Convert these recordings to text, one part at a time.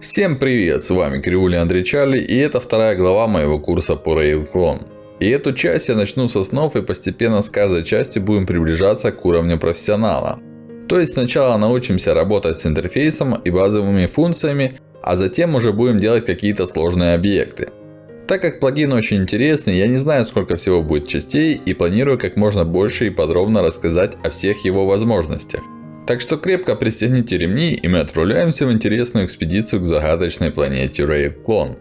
Всем привет! С вами Кривуля Андрей Чарли и это вторая глава моего курса по RailClone. И эту часть я начну с основ и постепенно с каждой частью будем приближаться к уровню профессионала. То есть сначала научимся работать с интерфейсом и базовыми функциями, а затем уже будем делать какие-то сложные объекты. Так как плагин очень интересный, я не знаю сколько всего будет частей и планирую как можно больше и подробно рассказать о всех его возможностях. Так что крепко пристегните ремни и мы отправляемся в интересную экспедицию к загадочной планете RailClone.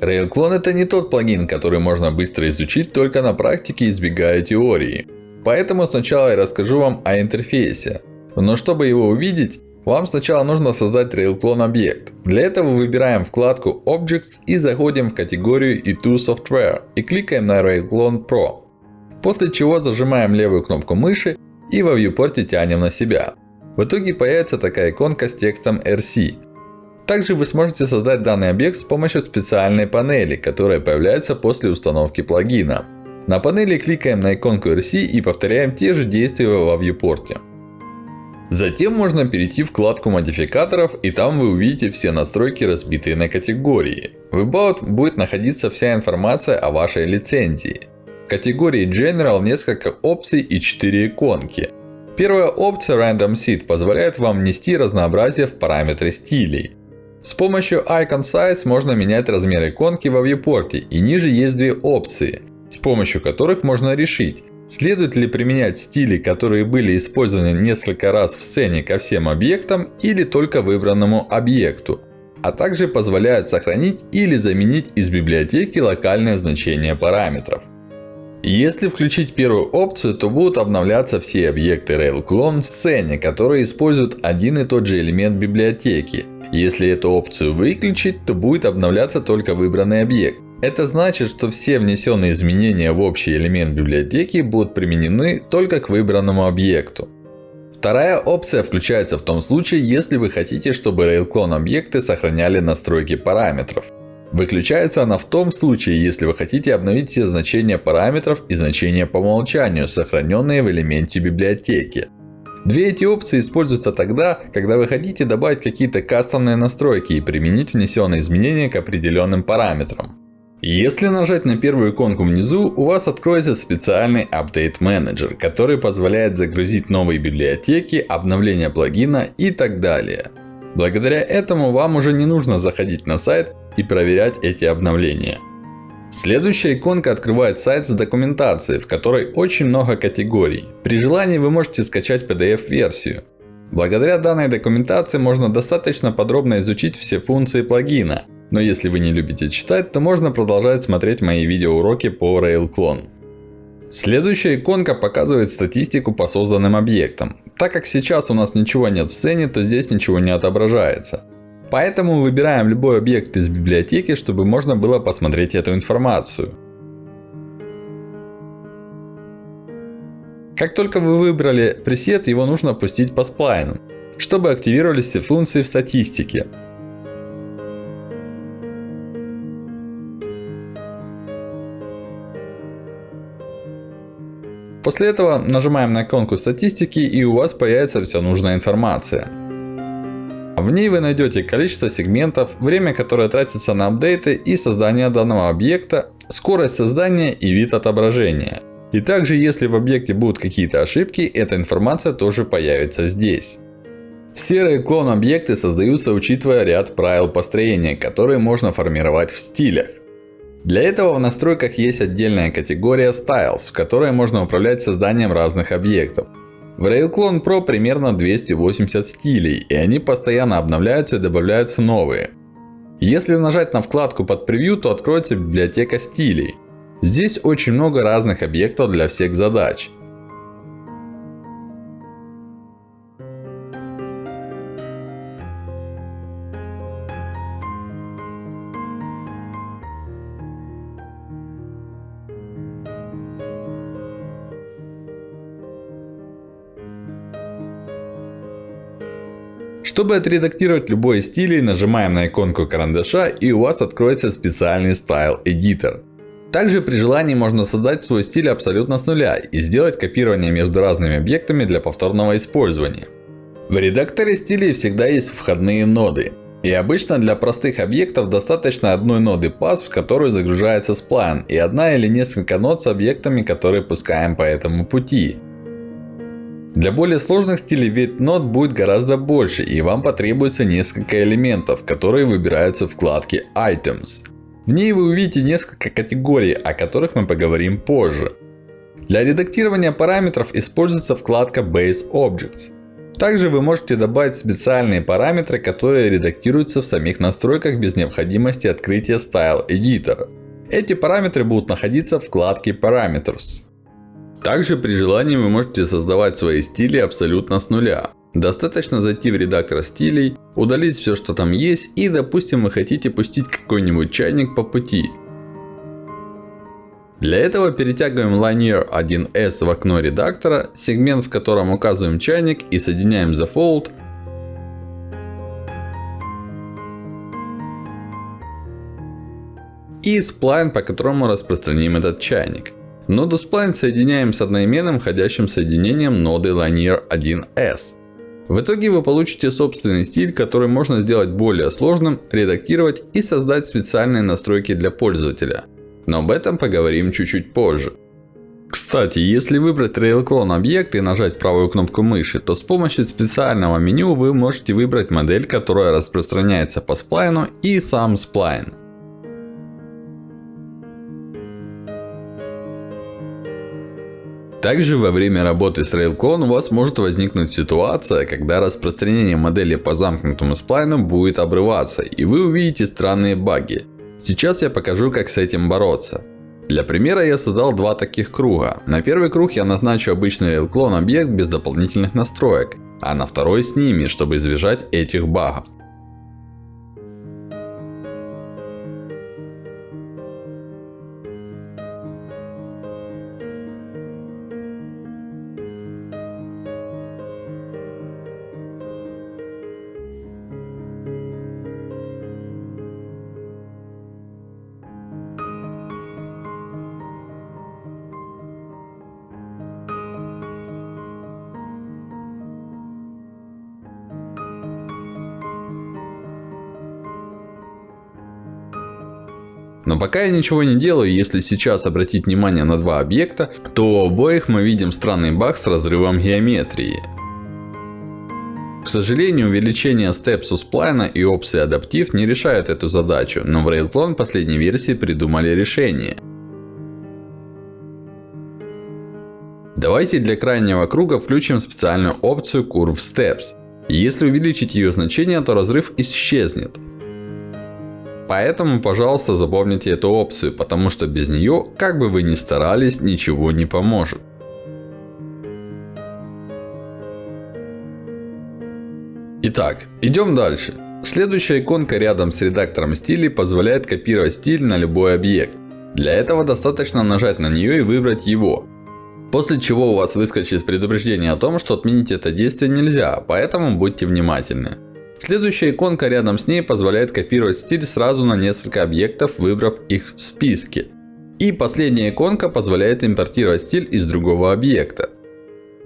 RailClone это не тот плагин, который можно быстро изучить только на практике, избегая теории. Поэтому сначала я расскажу вам о интерфейсе. Но чтобы его увидеть, вам сначала нужно создать RailClone объект. Для этого выбираем вкладку Objects и заходим в категорию E2 Software и кликаем на RailClone Pro. После чего зажимаем левую кнопку мыши и во viewport тянем на себя. В итоге появится такая иконка с текстом RC. Также вы сможете создать данный объект с помощью специальной панели, которая появляется после установки плагина. На панели кликаем на иконку RC и повторяем те же действия во viewport. Затем можно перейти в вкладку модификаторов и там вы увидите все настройки разбитые на категории. В About будет находиться вся информация о вашей лицензии. В категории General несколько опций и 4 иконки. Первая опция Random Seed позволяет вам внести разнообразие в параметры стилей. С помощью Icon Size можно менять размер иконки во viewport и ниже есть две опции, с помощью которых можно решить, следует ли применять стили, которые были использованы несколько раз в сцене ко всем объектам или только выбранному объекту. А также позволяет сохранить или заменить из библиотеки локальное значение параметров. Если включить первую опцию, то будут обновляться все объекты RailClone в сцене, которые используют один и тот же элемент библиотеки. Если эту опцию выключить, то будет обновляться только выбранный объект. Это значит, что все внесенные изменения в общий элемент библиотеки будут применены только к выбранному объекту. Вторая опция включается в том случае, если вы хотите, чтобы RailClone объекты сохраняли настройки параметров. Выключается она в том случае, если вы хотите обновить все значения параметров и значения по умолчанию, сохраненные в элементе библиотеки. Две эти опции используются тогда, когда вы хотите добавить какие-то кастомные настройки и применить внесенные изменения к определенным параметрам. Если нажать на первую иконку внизу, у вас откроется специальный Update Manager, который позволяет загрузить новые библиотеки, обновление плагина и так далее. Благодаря этому вам уже не нужно заходить на сайт и проверять эти обновления. Следующая иконка открывает сайт с документацией, в которой очень много категорий. При желании вы можете скачать PDF-версию. Благодаря данной документации можно достаточно подробно изучить все функции плагина. Но если вы не любите читать, то можно продолжать смотреть мои видеоуроки по RailClone. Следующая иконка показывает статистику по созданным объектам. Так как сейчас у нас ничего нет в сцене, то здесь ничего не отображается. Поэтому выбираем любой объект из библиотеки, чтобы можно было посмотреть эту информацию. Как только вы выбрали пресет, его нужно пустить по сплайну, чтобы активировались все функции в статистике. После этого нажимаем на иконку статистики и у вас появится вся нужная информация. В ней вы найдете количество сегментов, время, которое тратится на апдейты и создание данного объекта, скорость создания и вид отображения. И также, если в объекте будут какие-то ошибки, эта информация тоже появится здесь. Все клон объекты создаются учитывая ряд правил построения, которые можно формировать в стилях. Для этого в настройках есть отдельная категория Styles, в которой можно управлять созданием разных объектов. В RailClone Pro примерно 280 стилей, и они постоянно обновляются и добавляются новые. Если нажать на вкладку под превью, то откроется библиотека стилей. Здесь очень много разных объектов для всех задач. Чтобы отредактировать любой из стилей, нажимаем на иконку карандаша и у вас откроется специальный Style Editor. Также при желании можно создать свой стиль абсолютно с нуля и сделать копирование между разными объектами для повторного использования. В редакторе стилей всегда есть входные ноды. И обычно для простых объектов достаточно одной ноды path, в которую загружается сплайн, и одна или несколько нод с объектами, которые пускаем по этому пути. Для более сложных стилей вид нод будет гораздо больше, и вам потребуется несколько элементов, которые выбираются в вкладке Items. В ней вы увидите несколько категорий, о которых мы поговорим позже. Для редактирования параметров используется вкладка Base Objects. Также вы можете добавить специальные параметры, которые редактируются в самих настройках без необходимости открытия Style Editor. Эти параметры будут находиться в вкладке Parameters. Также при желании вы можете создавать свои стили абсолютно с нуля. Достаточно зайти в редактор стилей, удалить все, что там есть, и допустим вы хотите пустить какой-нибудь чайник по пути. Для этого перетягиваем Linear 1S в окно редактора, сегмент в котором указываем чайник и соединяем Fold. И сплайн, по которому распространим этот чайник. Ноду сплайн соединяем с одноименным входящим соединением ноды Linear 1S. В итоге вы получите собственный стиль, который можно сделать более сложным, редактировать и создать специальные настройки для пользователя. Но об этом поговорим чуть-чуть позже. Кстати, если выбрать RailClone объект и нажать правую кнопку мыши, то с помощью специального меню вы можете выбрать модель, которая распространяется по сплайну и сам сплайн. Также во время работы с RailClone у вас может возникнуть ситуация, когда распространение модели по замкнутому сплайну будет обрываться, и вы увидите странные баги. Сейчас я покажу, как с этим бороться. Для примера я создал два таких круга. На первый круг я назначу обычный RailClone объект без дополнительных настроек. А на второй с ними, чтобы избежать этих багов. Но пока я ничего не делаю, если сейчас обратить внимание на два объекта, то у обоих мы видим странный баг с разрывом геометрии. К сожалению, увеличение Steps у сплайна и опции адаптив не решают эту задачу, но в RailClone последней версии придумали решение. Давайте для крайнего круга включим специальную опцию Curve Steps. Если увеличить ее значение, то разрыв исчезнет. Поэтому, пожалуйста, запомните эту опцию, потому что без нее, как бы вы ни старались, ничего не поможет. Итак, идем дальше. Следующая иконка рядом с редактором стилей позволяет копировать стиль на любой объект. Для этого достаточно нажать на нее и выбрать его. После чего у вас выскочит предупреждение о том, что отменить это действие нельзя, поэтому будьте внимательны. Следующая иконка рядом с ней позволяет копировать стиль сразу на несколько объектов, выбрав их в списке. И последняя иконка позволяет импортировать стиль из другого объекта.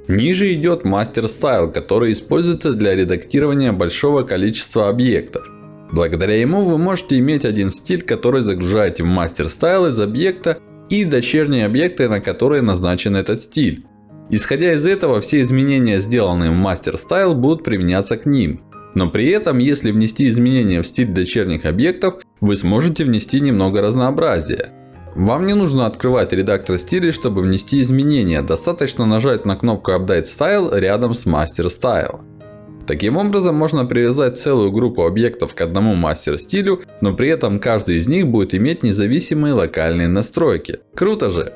Ниже идет Master Style, который используется для редактирования большого количества объектов. Благодаря ему вы можете иметь один стиль, который загружаете в Master Style из объекта и дочерние объекты, на которые назначен этот стиль. Исходя из этого, все изменения, сделанные в Master Style, будут применяться к ним. Но при этом, если внести изменения в стиль дочерних объектов, вы сможете внести немного разнообразия. Вам не нужно открывать редактор стилей, чтобы внести изменения. Достаточно нажать на кнопку Update Style рядом с Master Style. Таким образом, можно привязать целую группу объектов к одному мастер стилю, но при этом каждый из них будет иметь независимые локальные настройки. Круто же!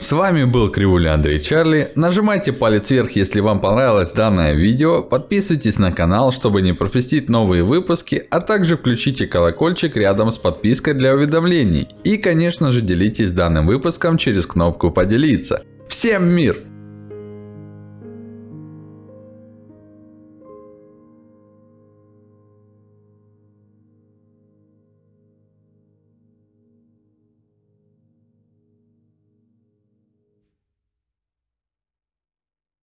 С вами был Кривуля Андрей Чарли. Нажимайте палец вверх, если вам понравилось данное видео. Подписывайтесь на канал, чтобы не пропустить новые выпуски. А также включите колокольчик рядом с подпиской для уведомлений. И конечно же делитесь данным выпуском через кнопку поделиться. Всем мир!